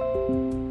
Música